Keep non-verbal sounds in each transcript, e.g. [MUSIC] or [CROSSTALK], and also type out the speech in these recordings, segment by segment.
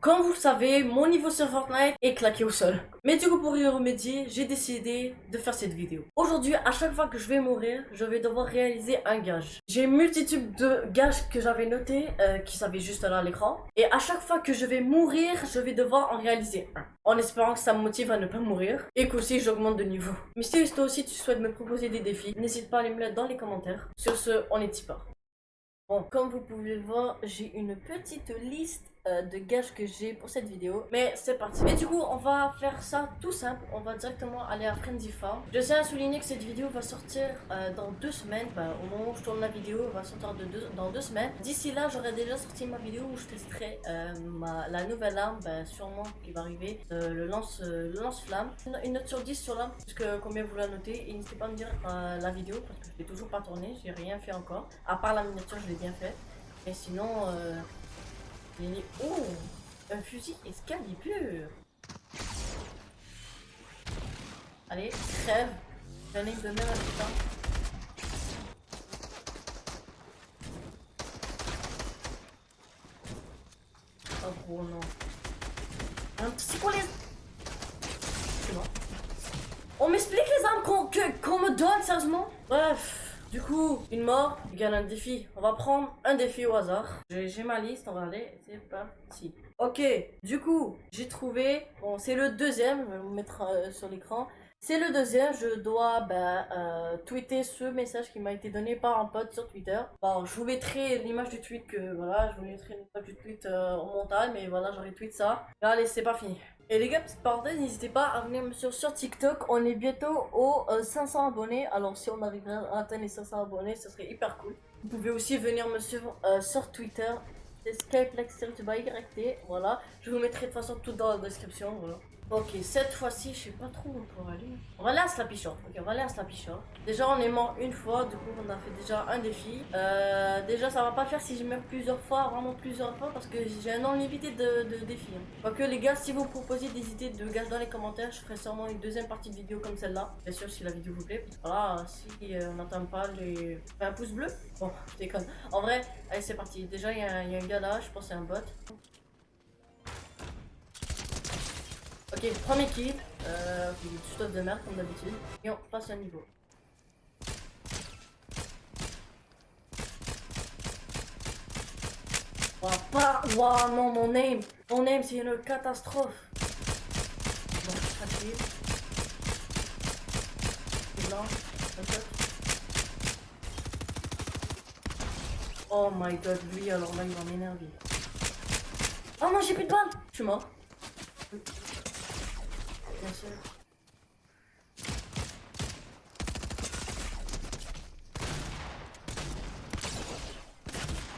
Comme vous le savez, mon niveau sur Fortnite est claqué au sol. Mais du coup, pour y remédier, j'ai décidé de faire cette vidéo. Aujourd'hui, à chaque fois que je vais mourir, je vais devoir réaliser un gage. J'ai multitude de gages que j'avais notés, euh, qui s'avaient juste là à l'écran. Et à chaque fois que je vais mourir, je vais devoir en réaliser un. En espérant que ça me motive à ne pas mourir. Et qu'aussi, j'augmente de niveau. Mais si toi aussi tu souhaites me proposer des défis, n'hésite pas à les me mettre dans les commentaires. Sur ce, on est tipeur. Bon, comme vous pouvez le voir, j'ai une petite liste euh, de gages que j'ai pour cette vidéo. Mais c'est parti. Et du coup, on va faire ça tout simple. On va directement aller à Frenzy. Je tiens à souligner que cette vidéo va sortir euh, dans deux semaines. Bah, au moment où je tourne la vidéo, elle va sortir dans deux semaines. D'ici là, j'aurai déjà sorti ma vidéo où je testerai euh, ma, la nouvelle arme, bah, sûrement qui va arriver, le lance lance-flamme. Une, note sur 10 sur l'arme, puisque combien vous la notez. Et n'hésitez pas à me dire la vidéo, parce que je l'ai toujours pas tourné. J'ai rien fait encore. À part la miniature, je l'ai bien fait. Et sinon... Oh Un fusil Excalibur Allez, crève J'en ai de même à putain. Oh gros non. C'est quoi les... C'est bon. On m'explique les armes qu'on me donne sérieusement Bref du coup, une mort égale un défi. On va prendre un défi au hasard. J'ai ma liste, on va aller. C'est parti. Ok, du coup, j'ai trouvé. Bon, c'est le deuxième. Je vais vous mettre euh, sur l'écran. C'est le deuxième, je dois ben, euh, tweeter ce message qui m'a été donné par un pote sur Twitter. Bon, je vous mettrai l'image du tweet que voilà, je vous mettrai l'image du tweet euh, au montage, mais voilà, j'aurais tweet ça. Allez, c'est pas fini. Et les gars, petite parenthèse, n'hésitez pas à venir me suivre sur TikTok. On est bientôt aux 500 euh, abonnés. Alors si on arrive à atteindre les 500 abonnés, ce serait hyper cool. Vous pouvez aussi venir me suivre sur Twitter. C'est Skyplex YT. Voilà. Je vous mettrai de toute façon tout dans la description. Voilà. Ok, cette fois-ci, je sais pas trop où on peut aller. On va aller à Slappy Ok, on va Déjà, on est mort une fois, du coup, on a fait déjà un défi. Euh, déjà, ça va pas faire si je meurs plusieurs fois, vraiment plusieurs fois, parce que j'ai un nombre limité de, de défis. Hein. que les gars, si vous proposez des idées de gaz dans les commentaires, je ferai sûrement une deuxième partie de vidéo comme celle-là. Bien sûr, si la vidéo vous plaît. Voilà, si euh, on n'atteint pas les... un pouce bleu. Bon, je déconne. En vrai, allez, c'est parti. Déjà, il y, a un gars là, je pense c'est un bot. Premier kill. Euh, stuff de merde comme d'habitude. Et on passe à niveau. Wow, pas... Wow, non, mon aim. Mon aim, c'est une catastrophe. Bon, facile. Blanc, Oh my god, lui, alors là, il va m'énerver. Oh non, j'ai plus de balles. Je suis mort.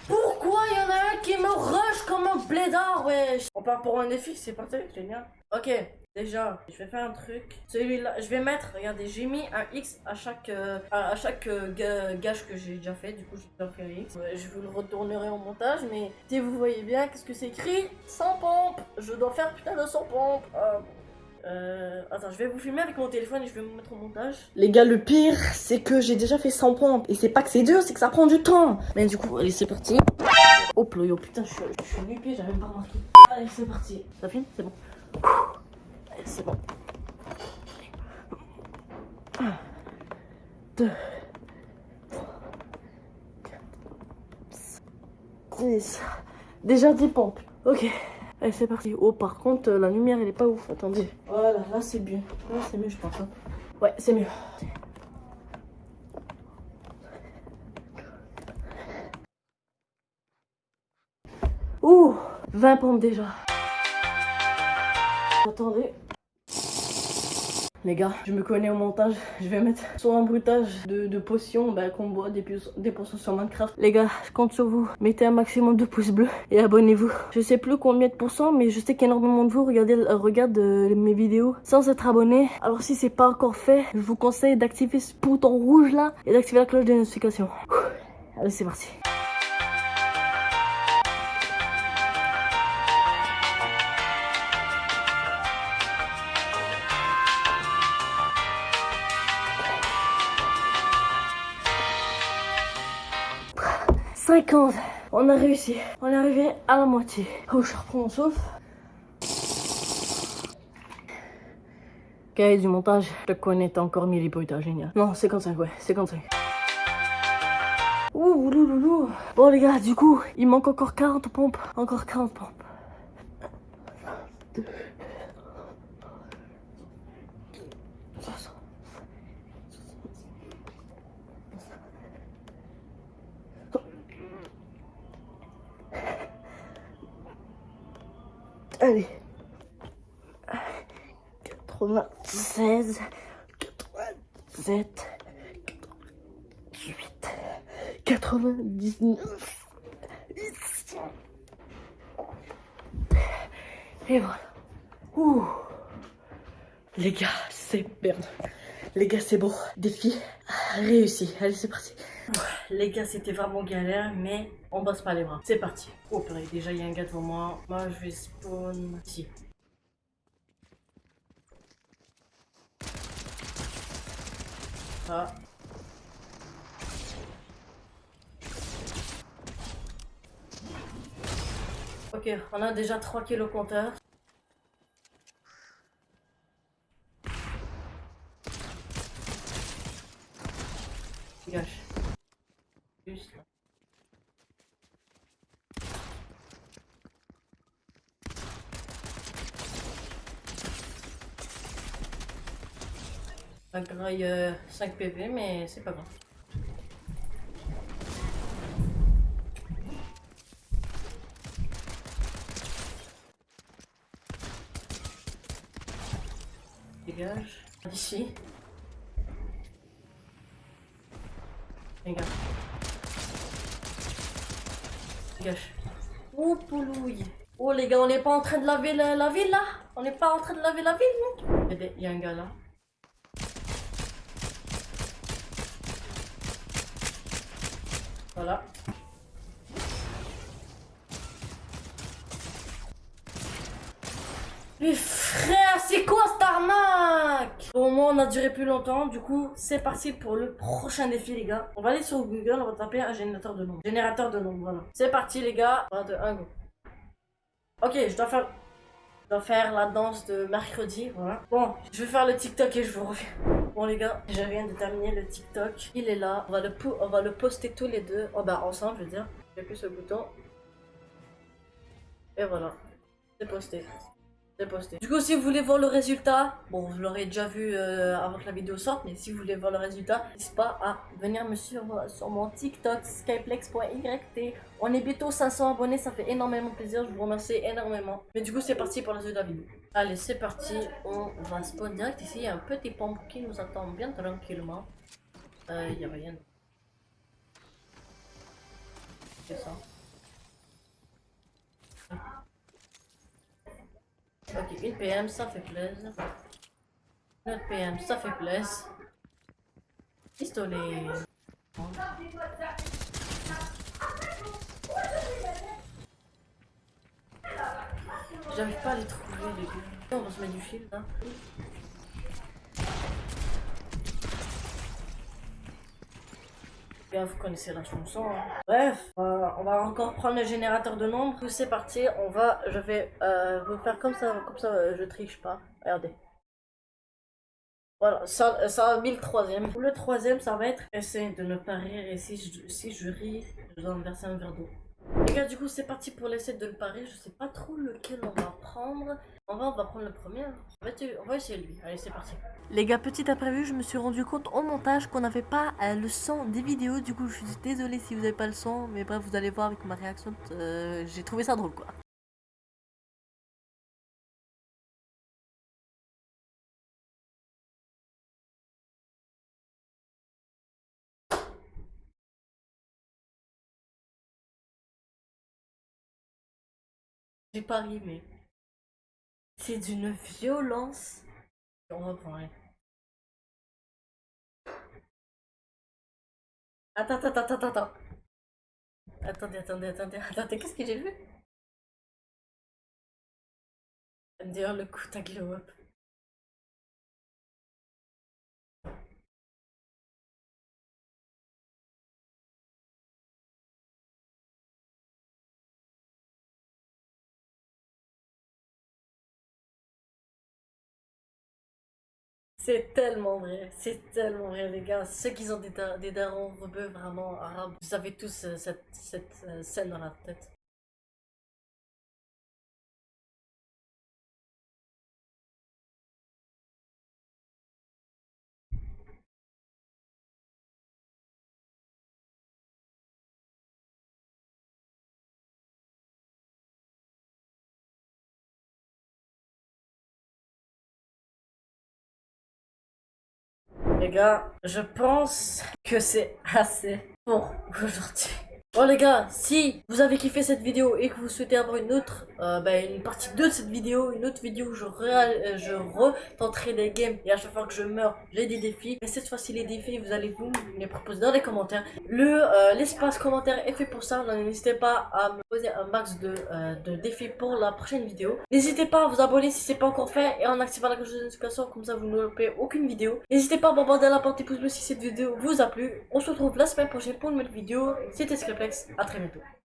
Pourquoi il y en a un qui me rush comme un blédard, wesh? On part pour un défi, c'est parti, génial. Ok, déjà, je vais faire un truc. Celui-là, je vais mettre, regardez, j'ai mis un X à chaque, euh, à, chaque euh, gage que j'ai déjà fait. Du coup, j'ai déjà fait un X. je vous le retournerai au montage, mais si vous voyez bien, qu'est-ce que c'est écrit? 100 pompes Je dois faire putain de 100 pompes. Ah, euh, attends, je vais vous filmer avec mon téléphone et je vais vous mettre au montage. Les gars, le pire, c'est que j'ai déjà fait 100 pompes. Et c'est pas que c'est dur, c'est que ça prend du temps. Mais du coup, allez, c'est parti. Hop là, yo, putain, je suis, nu pied, j'avais même pas remarqué. Allez, c'est parti. Ça filme? C'est bon. Allez, c'est bon. 1, 2, 3, 4, 5, 6. Déjà 10 pompes. Ok. Allez, c'est parti. Oh, par contre, la lumière, elle est pas ouf. Attendez. Voilà, là, c'est bien. Là, c'est mieux, je pense. Hein. Ouais, c'est mieux. Ouh 20 pompes déjà. Attendez. Les gars, je me connais au montage. [LAUGHS] Je vais mettre sur un bruitage de, potions bah, qu'on boit des, des potions sur Minecraft. Les gars, je compte sur vous. Mettez un maximum de pouces bleus et abonnez-vous. Je sais plus combien de pourcents, mais je sais qu'énormément de vous regardez, euh, regardent euh, mes vidéos sans être abonné. Alors si c'est pas encore fait, je vous conseille d'activer ce bouton rouge là et d'activer la cloche de notification. Allez, c'est parti. 50. on a réussi. On est arrivé à la moitié. Oh, je reprends mon souffle. Ok, du montage, je te connais, t'as encore mis les bruitages, génial. Non, 55, ouais, 55. Ouh, louloulou. Bon, les gars, du coup, il manque encore 40 pompes. Encore 40 pompes. Allez. 96, 87, 88, 99. Et voilà. Ouh. Les gars, c'est merde. Les gars, c'est bon. Défi réussi. Allez, c'est parti. Les gars, c'était vraiment galère, mais on bosse pas les bras. C'est parti. Oh purée, déjà il y a un gars devant moi. Moi, je vais spawn ici. Ah. Ok, on a déjà 3 kilos compteur. Dégage. Là. Ça graille euh, 5 PV, mais c'est pas grave. Dégage. D'ici. Dégage. Oh poulouille. Oh les gars, on n'est pas en train de laver la, la ville là On n'est pas en train de laver la ville non? Il y a un gars là. Voilà. Mais frère, c'est quoi cette arnaque? Au moins, on a duré plus longtemps. Du coup, c'est parti pour le prochain défi, les gars. On va aller sur Google, on va taper un générateur de nombres. Générateur de nombres, voilà. C'est parti, les gars. 3, 2, 1, go. Ok, je dois faire... Je dois faire la danse de mercredi, voilà. Bon, je vais faire le TikTok et je vous reviens. Bon les gars, je viens de terminer le TikTok. Il est là. On va le, on va le poster tous les deux. Oh bah ensemble, je veux dire. J'appuie sur le bouton. Et voilà. C'est posté. Posté. Du coup, si vous voulez voir le résultat, bon, vous l'aurez déjà vu euh, avant que la vidéo sorte, mais si vous voulez voir le résultat, n'hésitez pas à venir me suivre sur mon TikTok, skyplex.yt. On est bientôt 500 abonnés, ça fait énormément plaisir, je vous remercie énormément. Mais du coup, c'est parti pour la suite de la vidéo. Allez, c'est parti, on va spawn direct ici. Il y a un petit pompe qui nous attend bien tranquillement. Euh, il y a rien. C'est ça. Ok, une PM, ça fait plaisir. Une autre PM, ça fait plaisir. Pistolet. J'arrive pas à les trouver, les. On va se mettre du fil, là. Vous connaissez la chanson. hein. Bref, euh, on va encore prendre le générateur de nombres. C'est parti, on va, je vais euh, vous faire comme ça, comme ça, euh, je triche pas. Regardez. Voilà, ça, ça a mis le troisième. Le troisième, ça va être essayer de ne pas rire et si je, si je ris, je dois me verser un verre d'eau. Les gars, du coup, c'est parti pour l'essai de ne pas rire. Je sais pas trop lequel on va prendre. On va, on va prendre le premier. hein. On va, essayer- on va essayer lui. Allez, c'est parti. Les gars, petit imprévu, je me suis rendu compte au montage qu'on n'avait pas euh, le son des vidéos. Du coup, je suis désolée si vous n'avez pas le son. Mais bref, vous allez voir avec ma réaction. euh, J'ai trouvé ça drôle, quoi. J'ai pas rimé. C'est d'une violence. On reprend, allez. Attends, attends, attends, attends, attends. Attendez, attendez, attendez, [LAUGHS] attendez, qu'est-ce que j'ai vu? D'ailleurs, le coup, t'as glow up. C'est tellement vrai, c'est tellement vrai les gars. Ceux qui ont des, da- des darons rebeux vraiment arabes, vous avez tous euh, cette, cette euh, scène dans la tête. Les gars, je pense que c'est assez pour aujourd'hui. Bon les gars, si vous avez kiffé cette vidéo et que vous souhaitez avoir une autre, euh, bah, une partie 2 de cette vidéo, une autre vidéo où je, euh, retenterai des games et à chaque fois que je meurs, j'ai des défis. Mais cette fois-ci les défis, vous allez vous les proposer dans les commentaires. Le euh, l'espace commentaire est fait pour ça, n'hésitez pas à me poser un max de, défis pour la prochaine vidéo. N'hésitez pas à vous abonner si c'est pas encore fait et en activant la cloche de notification, comme ça vous ne loupez aucune vidéo. N'hésitez pas à bombarder la porte des pouces bleus si cette vidéo vous a plu. On se retrouve la semaine prochaine pour une nouvelle vidéo. C'était À très bientôt.